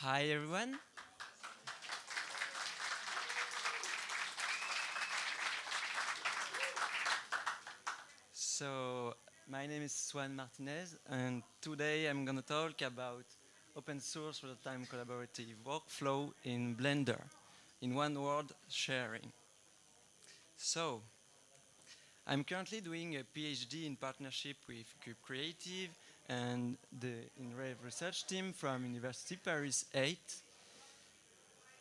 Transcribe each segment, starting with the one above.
Hi everyone. So, my name is Swann Martinez and today I'm going to talk about open source real-time collaborative workflow in Blender. In one word, sharing. So, I'm currently doing a PhD in partnership with Cube Creative and the INREV research team from University Paris 8.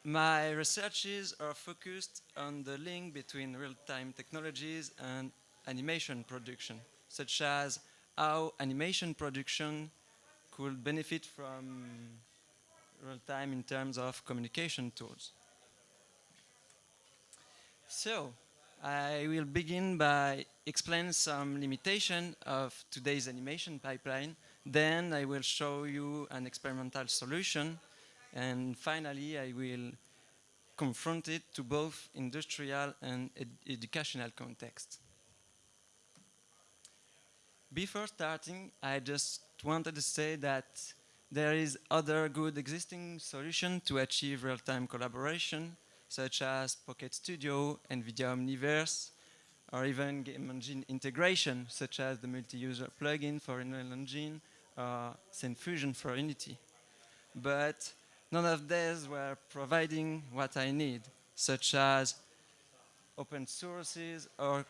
My researches are focused on the link between real-time technologies and animation production, such as how animation production could benefit from real-time in terms of communication tools. So, I will begin by explaining some limitation of today's animation pipeline. Then I will show you an experimental solution. And finally, I will confront it to both industrial and ed educational context. Before starting, I just wanted to say that there is other good existing solution to achieve real-time collaboration such as Pocket Studio, NVIDIA Omniverse, or even game engine integration, such as the multi-user plugin for Unreal Engine or Fusion for Unity. But none of these were providing what I need, such as open sources or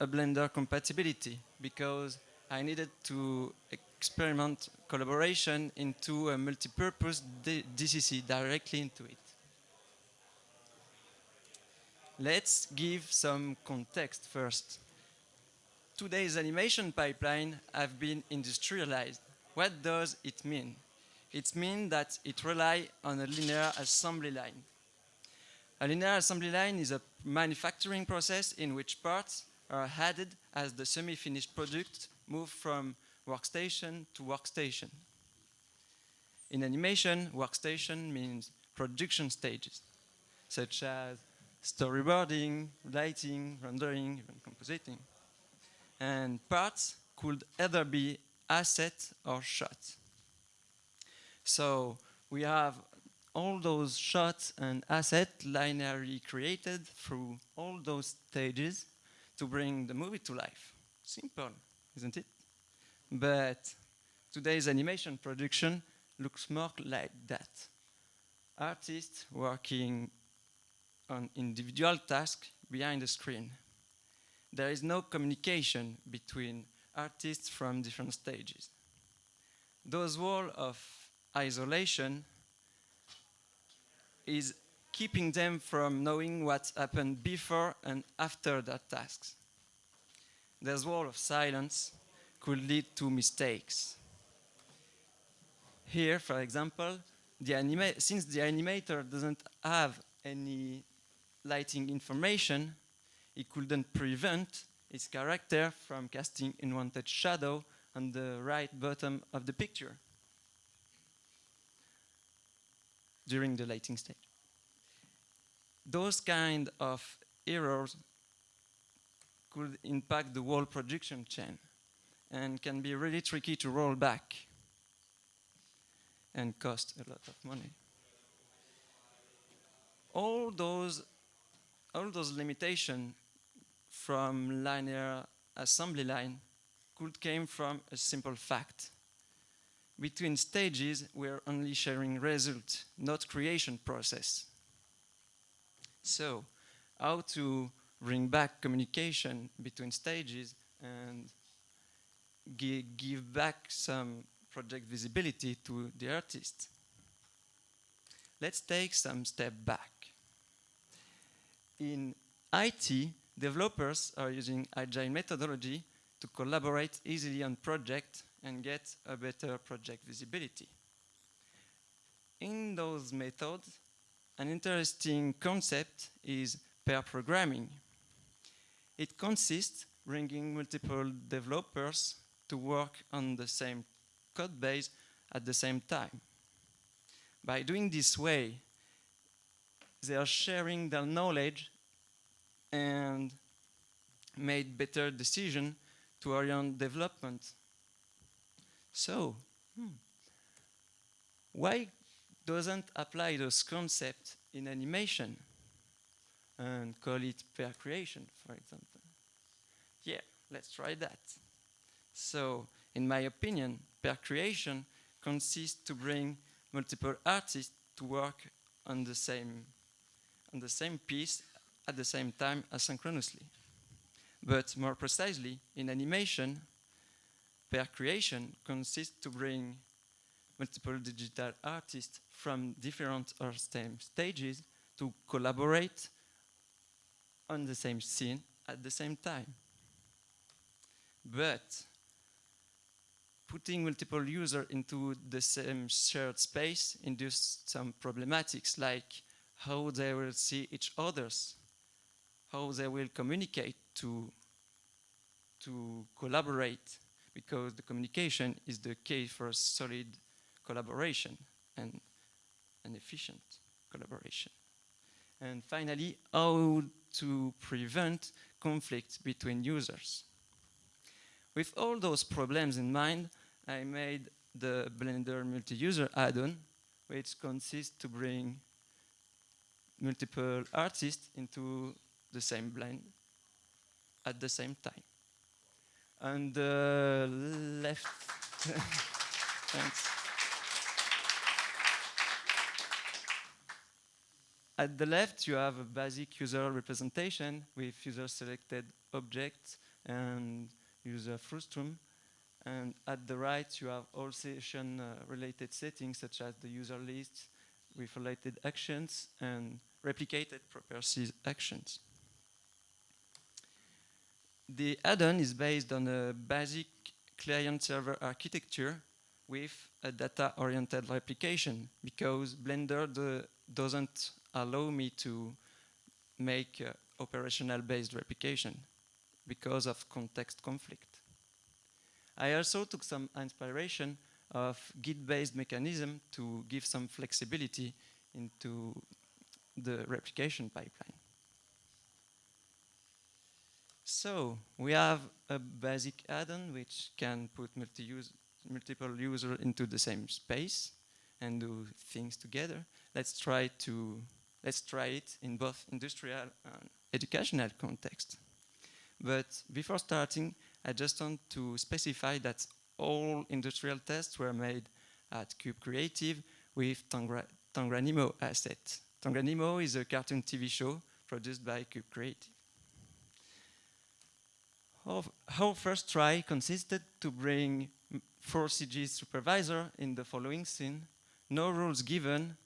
a Blender compatibility, because I needed to experiment collaboration into a multi-purpose DCC directly into it. Let's give some context first. Today's animation pipeline have been industrialized. What does it mean? It means that it relies on a linear assembly line. A linear assembly line is a manufacturing process in which parts are added as the semi-finished product moves from workstation to workstation. In animation, workstation means production stages, such as storyboarding, lighting, rendering, even compositing. And parts could either be asset or shot. So we have all those shots and assets linearly created through all those stages to bring the movie to life. Simple, isn't it? But today's animation production looks more like that. Artists working on individual tasks behind the screen. There is no communication between artists from different stages. Those wall of isolation is keeping them from knowing what happened before and after their tasks. This wall of silence could lead to mistakes. Here, for example, the since the animator doesn't have any lighting information, it couldn't prevent its character from casting unwanted shadow on the right bottom of the picture during the lighting stage. Those kind of errors could impact the whole production chain and can be really tricky to roll back and cost a lot of money. All those all those limitations from linear assembly line could came from a simple fact. Between stages, we're only sharing result, not creation process. So, how to bring back communication between stages and give back some project visibility to the artist. Let's take some step back. In IT, developers are using agile methodology to collaborate easily on projects and get a better project visibility. In those methods, an interesting concept is pair programming. It consists bringing multiple developers to work on the same code base at the same time. By doing this way, they are sharing their knowledge and made better decision to orient development. So, hmm, why doesn't apply those concepts in animation and call it pair creation, for example. Yeah, let's try that. So, in my opinion, pair creation consists to bring multiple artists to work on the same on the same piece at the same time asynchronously. But more precisely, in animation, pair creation consists to bring multiple digital artists from different or same stages to collaborate on the same scene at the same time. But putting multiple users into the same shared space induces some problematics like how they will see each others, how they will communicate to, to collaborate, because the communication is the key for solid collaboration and an efficient collaboration. And finally, how to prevent conflict between users. With all those problems in mind, I made the Blender multi-user add-on, which consists to bring multiple artists into the same blend at the same time. And the left, thanks. At the left, you have a basic user representation with user-selected objects and user frustum. And at the right, you have all session-related uh, settings, such as the user list with related actions and replicated properties actions. The add-on is based on a basic client-server architecture with a data-oriented replication because Blender doesn't allow me to make operational-based replication because of context conflict. I also took some inspiration of Git-based mechanism to give some flexibility into the replication pipeline. So we have a basic add-on which can put multi multiple users into the same space and do things together. Let's try to let's try it in both industrial and educational context. But before starting, I just want to specify that all industrial tests were made at Cube Creative with Tangra Tangranimo asset. Tangranimo is a cartoon TV show produced by Cube Creative. Our first try consisted to bring four CG supervisor in the following scene. No rules given.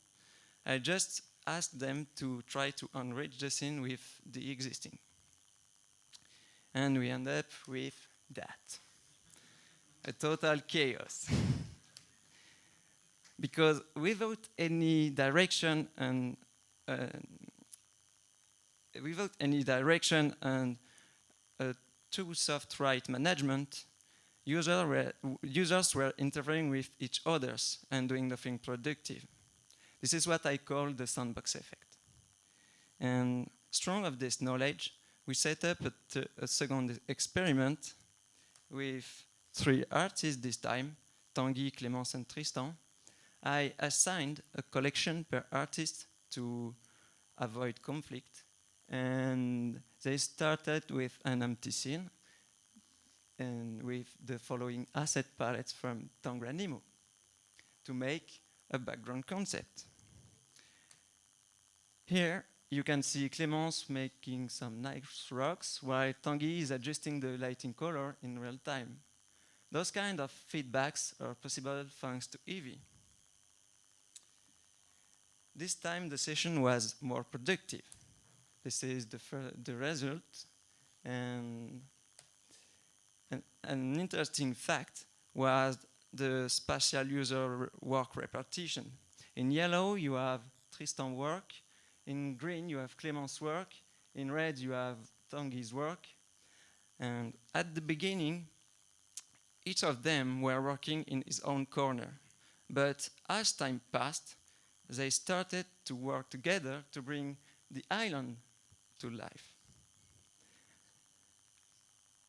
I just asked them to try to enrich the scene with the existing. And we end up with that. A total chaos. because without any direction and uh, without any direction and a too soft right management, user were, users were interfering with each others and doing nothing productive. This is what I call the sandbox effect. And strong of this knowledge, we set up a, a second experiment with three artists this time, Tanguy, Clémence and Tristan. I assigned a collection per artist to avoid conflict and they started with an empty scene and with the following asset palettes from Tangranimo to make a background concept. Here you can see Clémence making some nice rocks while Tanguy is adjusting the lighting color in real time. Those kind of feedbacks are possible thanks to Eevee. This time the session was more productive. This is the, the result. And, and an interesting fact was the spatial user work repartition. In yellow, you have Tristan work. In green, you have Clémence work. In red, you have Tanguy's work. And at the beginning, each of them were working in his own corner. But as time passed, they started to work together to bring the island to life.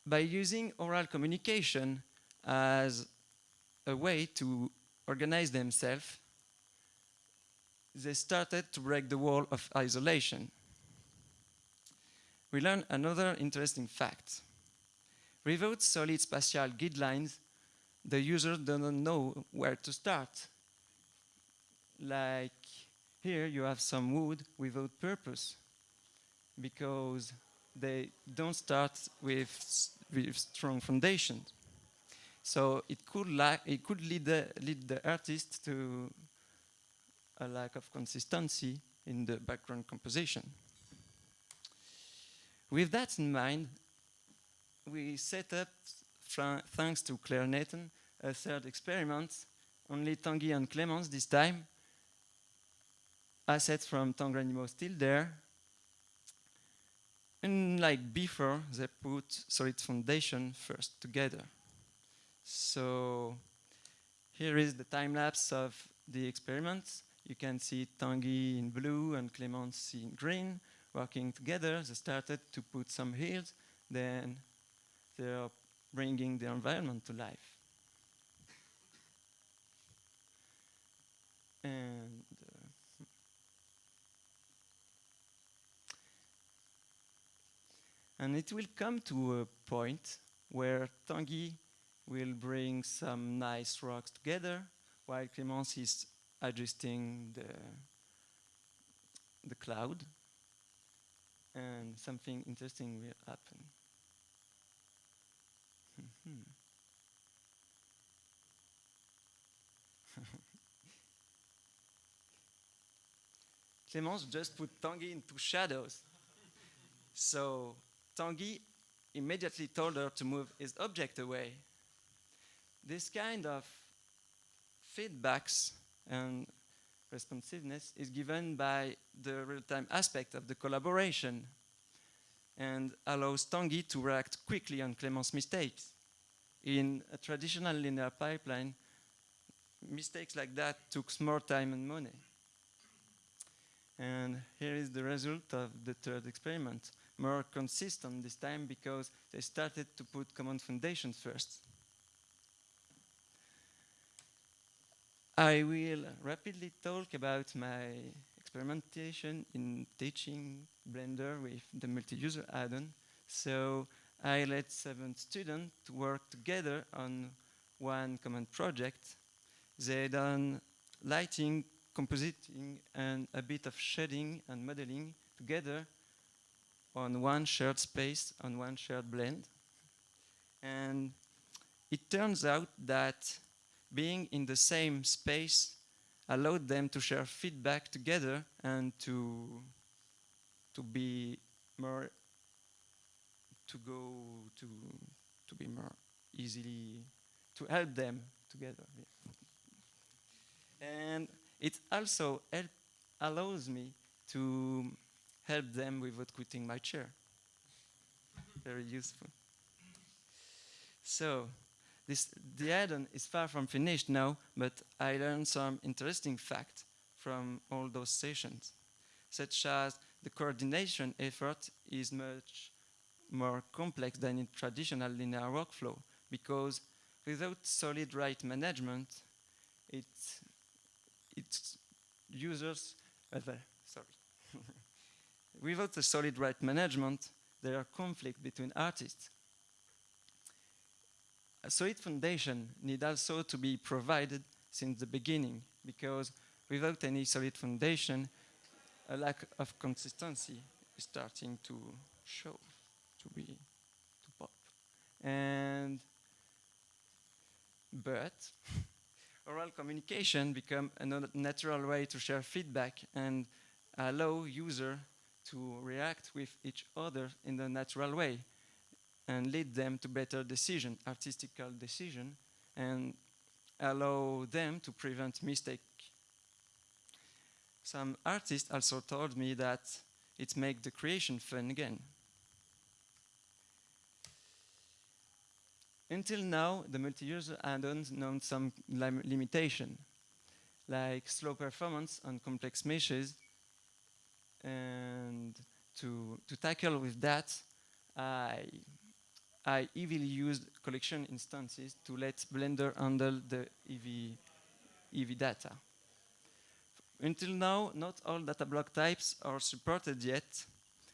By using oral communication as a way to organize themselves, they started to break the wall of isolation. We learned another interesting fact. Without solid spatial guidelines, the user doesn't know where to start. Like here you have some wood without purpose because they don't start with, with strong foundations. So it could, it could lead, the, lead the artist to a lack of consistency in the background composition. With that in mind, we set up, thanks to Claire Nathan, a third experiment, only Tanguy and Clemence this time. Assets from Tangram still there. And like before, they put solid foundation first together. So here is the time lapse of the experiments. You can see Tanguy in blue and Clemence in green working together. They started to put some hills, then they are bringing the environment to life. And and it will come to a point where Tanguy will bring some nice rocks together, while Clemence is adjusting the the cloud, and something interesting will happen. Clemence just put Tanguy into shadows. So Tanguy immediately told her to move his object away. This kind of feedbacks and responsiveness is given by the real-time aspect of the collaboration and allows Tanguy to react quickly on Clemence's mistakes. In a traditional linear pipeline, mistakes like that took more time and money. And here is the result of the third experiment. More consistent this time because they started to put common foundations first. I will rapidly talk about my experimentation in teaching Blender with the multi-user add-on. So I let seven students work together on one common project. They done lighting, compositing, and a bit of shading and modeling together on one shared space, on one shared blend. And it turns out that being in the same space allowed them to share feedback together and to to be more to go to to be more easily to help them together and it also help, allows me to help them without quitting my chair very useful so this, the add-on is far from finished now, but I learned some interesting facts from all those sessions, such as the coordination effort is much more complex than in traditional linear workflow, because without solid right management, it, it's users, uh. Without a solid right management, there are conflicts between artists a solid foundation need also to be provided since the beginning because without any solid foundation, a lack of consistency is starting to show, to be, to pop. And, but, oral communication become a natural way to share feedback and allow user to react with each other in a natural way and lead them to better decision, artistical decision, and allow them to prevent mistake. Some artists also told me that it makes the creation fun again. Until now, the multi-user add-ons known some lim limitation, like slow performance on complex meshes. And to, to tackle with that, I I heavily used collection instances to let Blender handle the EV, EV data. Until now, not all data block types are supported yet,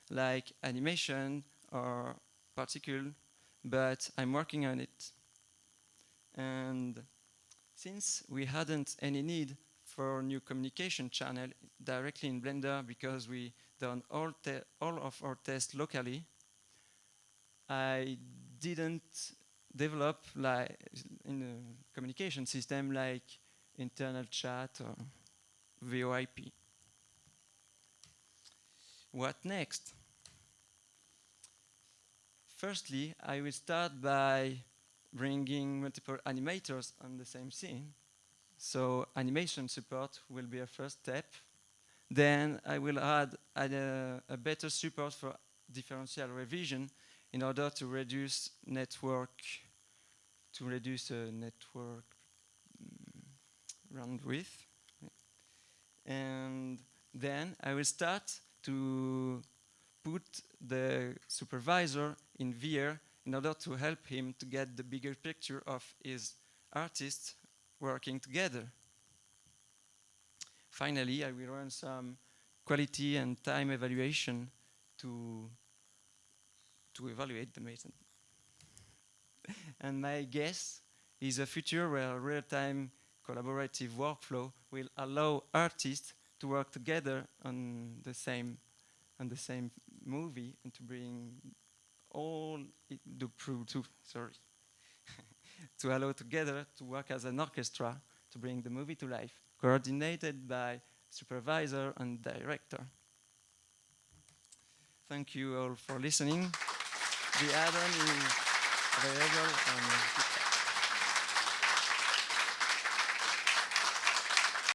like animation or particle, but I'm working on it. And since we hadn't any need for new communication channel directly in Blender because we done all, all of our tests locally, I didn't develop like in a communication system like internal chat or VoIP. What next? Firstly, I will start by bringing multiple animators on the same scene. So animation support will be a first step. Then I will add, add a, a better support for differential revision in order to reduce network, to reduce a network um, bandwidth. And then I will start to put the supervisor in VR in order to help him to get the bigger picture of his artists working together. Finally, I will run some quality and time evaluation to, to evaluate the method. and my guess is a future where real-time collaborative workflow will allow artists to work together on the same on the same movie and to bring all the proof to sorry to allow together to work as an orchestra to bring the movie to life, coordinated by supervisor and director. Thank you all for listening. The add-on is available